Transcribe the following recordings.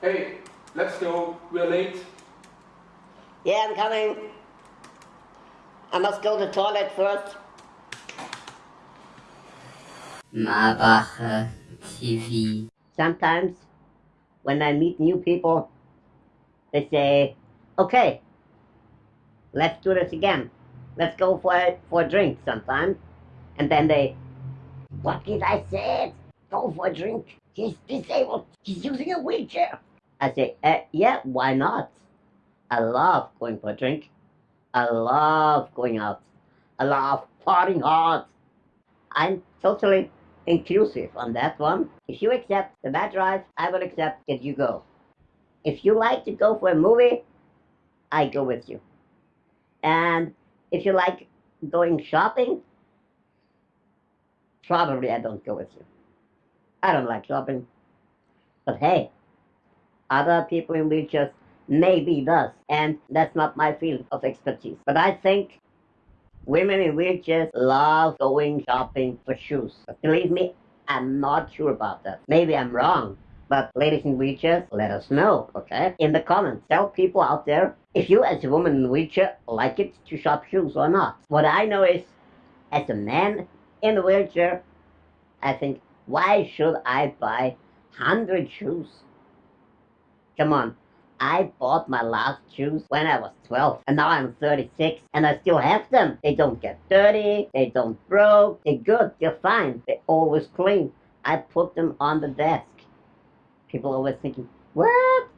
Hey, let's go. We're late. Yeah, I'm coming. I must go to the toilet first. Marbacher TV. Sometimes, when I meet new people, they say, okay, let's do this again. Let's go for a, for a drink sometime. And then they, what did I say? Go for a drink. He's disabled. He's using a wheelchair. I say, uh, yeah, why not? I love going for a drink. I love going out. I love partying hard. I'm totally inclusive on that one. If you accept the bad drive, I will accept that you go. If you like to go for a movie, I go with you. And if you like going shopping, probably I don't go with you. I don't like shopping. But hey, other people in wheelchairs maybe does, and that's not my field of expertise. But I think women in wheelchairs love going shopping for shoes. Believe me, I'm not sure about that. Maybe I'm wrong. But ladies in wheelchairs, let us know, okay? In the comments, tell people out there if you as a woman in wheelchair like it to shop shoes or not. What I know is, as a man in a wheelchair, I think, why should I buy 100 shoes? Come on, I bought my last shoes when I was 12 and now I'm 36 and I still have them. They don't get dirty, they don't broke, they're good, they're fine, they're always clean. I put them on the desk. People always thinking, what?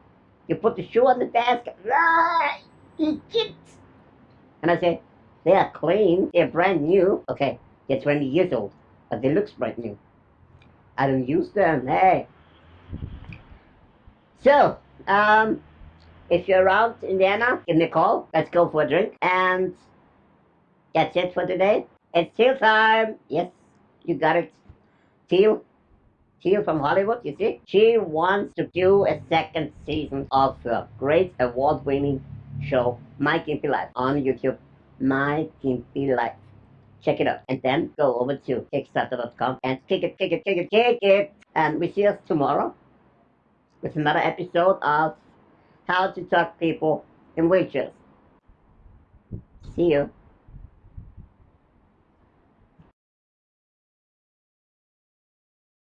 You put the shoe on the desk? Ah. And I say, they are clean, they're brand new. Okay, they're 20 years old, but they look brand new. I don't use them, hey. So, um, if you're around Indiana, give me a call. Let's go for a drink. And that's it for today. It's Teal time. Yes, you got it. Teal. Teal from Hollywood, you see? She wants to do a second season of her great award-winning show, My Gimpy Life, on YouTube. My Gimpy Life. Check it out. And then go over to Kickstarter.com and kick it, kick it, kick it, kick it. And we see us tomorrow with another episode of How to Talk People in Wheelchairs. See you.